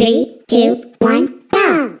Three, two, one, go!